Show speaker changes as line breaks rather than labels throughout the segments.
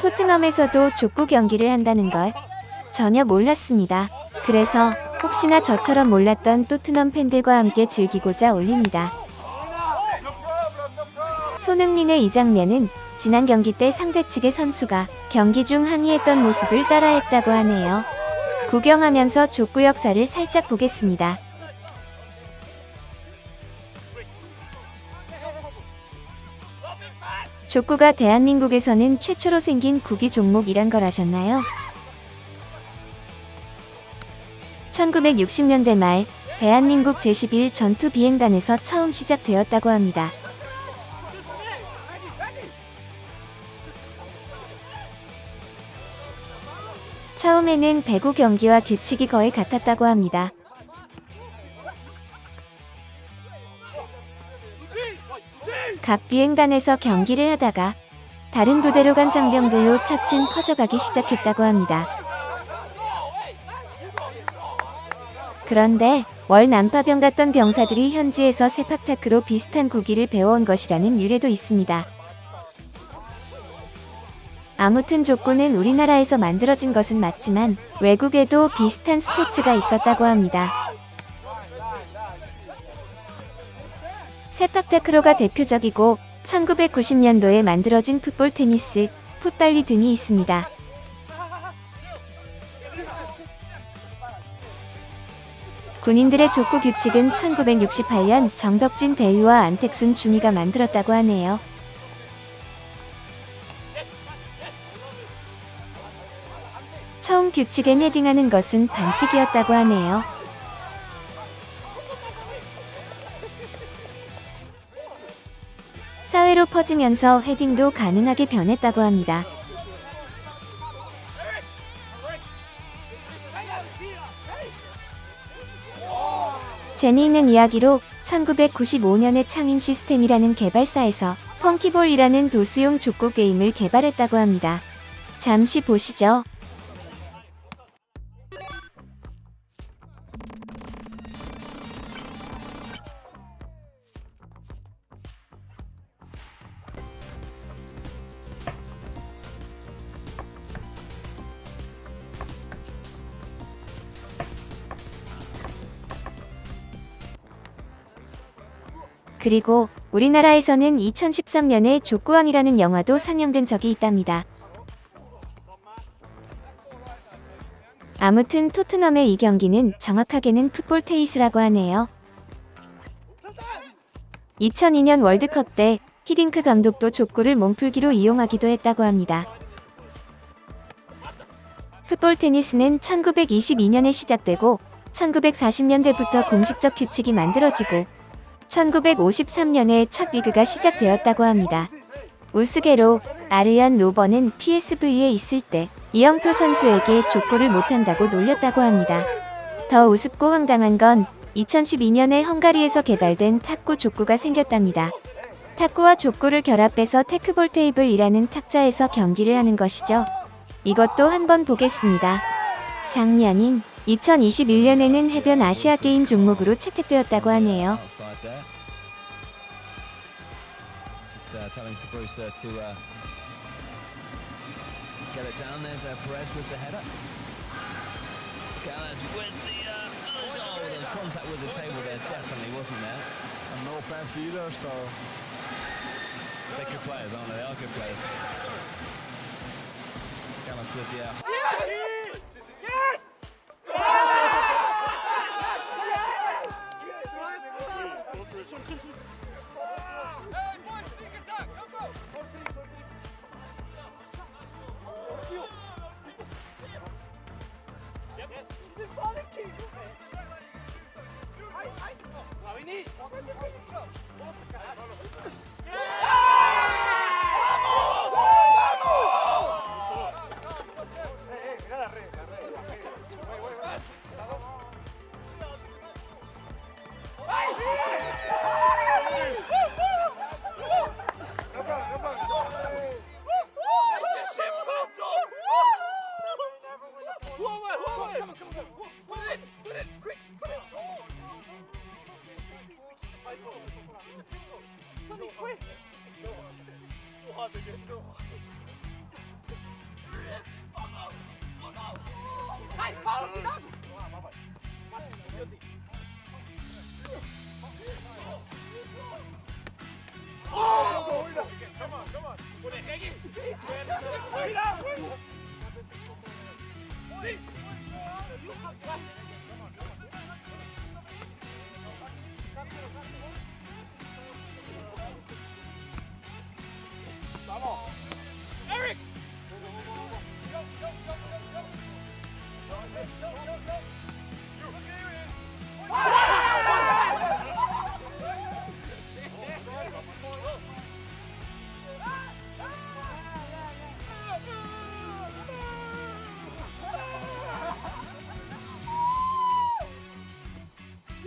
토트넘에서도 족구 경기를 한다는 걸 전혀 몰랐습니다. 그래서 혹시나 저처럼 몰랐던 토트넘 팬들과 함께 즐기고자 올립니다. 손흥민의 이 장면은 지난 경기 때 상대 측의 선수가 경기 중 항의했던 모습을 따라했다고 하네요. 구경하면서 족구 역사를 살짝 보겠습니다. 족구가 대한민국에서는 최초로 생긴 구기 종목이란 걸 아셨나요? 1960년대 말 대한민국 제11 전투 비행단에서 처음 시작되었다고 합니다. 처음에는 배구 경기와 규칙이 거의 같았다고 합니다. 각 비행단에서 경기를 하다가 다른 부대로 간 장병들로 차츰 퍼져가기 시작했다고 합니다. 그런데 월 난파병 갔던 병사들이 현지에서 세팍타크로 비슷한 구기를 배워온 것이라는 유래도 있습니다. 아무튼 족구는 우리나라에서 만들어진 것은 맞지만 외국에도 비슷한 스포츠가 있었다고 합니다. 세팍타크로가 대표적이고 1990년도에 만들어진 풋볼 테니스, 풋발리 등이 있습니다. 군인들의 족구 규칙은 1968년 정덕진 대위와 안택순 중위가 만들었다고 하네요. 처음 규칙엔 헤딩하는 것은 반칙이었다고 하네요. 사회로 퍼지면서 헤딩도 가능하게 변했다고 합니다. 재미있는 이야기로 1995년에 창인 시스템이라는 개발사에서 펑키볼이라는 도수용 족구 게임을 개발했다고 합니다. 잠시 보시죠. 그리고 우리나라에서는 2013년에 족구왕이라는 영화도 상영된 적이 있답니다. 아무튼 토트넘의 이 경기는 정확하게는 풋볼 테이스라고 하네요. 2002년 월드컵 때 히딩크 감독도 족구를 몸풀기로 이용하기도 했다고 합니다. 풋볼 테니스는 1922년에 시작되고 1940년대부터 공식적 규칙이 만들어지고 1953년에 첫 리그가 시작되었다고 합니다. 우스개로 아르얀 로버는 PSV에 있을 때 이영표 선수에게 족구를 못한다고 놀렸다고 합니다. 더 우습고 황당한 건 2012년에 헝가리에서 개발된 탁구 족구가 생겼답니다. 탁구와 족구를 결합해서 테크볼 테이블이라는 탁자에서 경기를 하는 것이죠. 이것도 한번 보겠습니다. 작년인 2021년에는 해변 아시아 게임 종목으로 채택되었다고 하네요.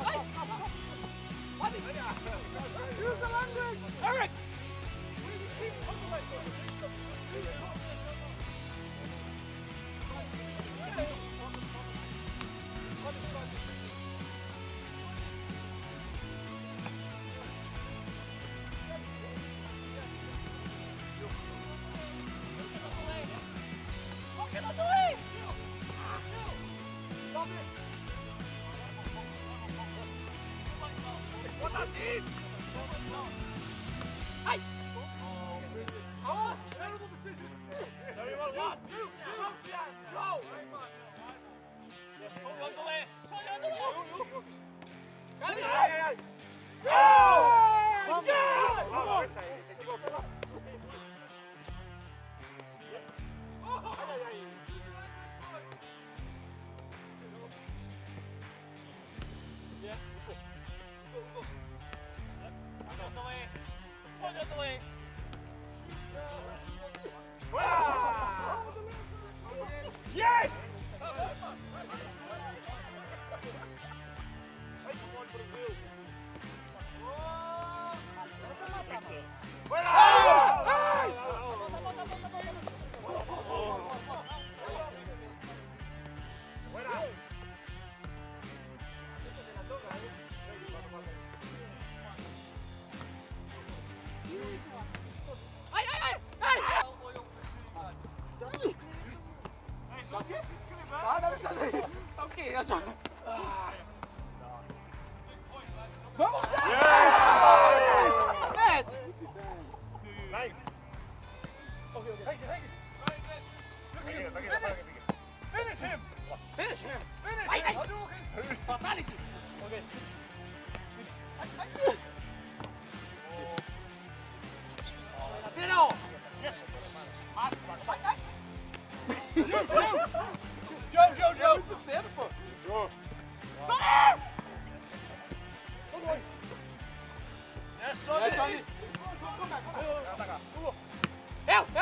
Hey, hey! What is Use the landing! Eric! decision. Everyone walk. Yes, go. Yes, hold on the way. Hold on the way. Go! Yes! Yes! Oh!
Yeah. Go, go. Out of
the way. Out of the way. Yes! Vai, Brasil! keer. Ja, zo. Ah.
Waarom dat? Net! Lijn. Oké, oké. Finish him! Finish him! Finish him! Finish him! Fatality! Okay. ow, ow.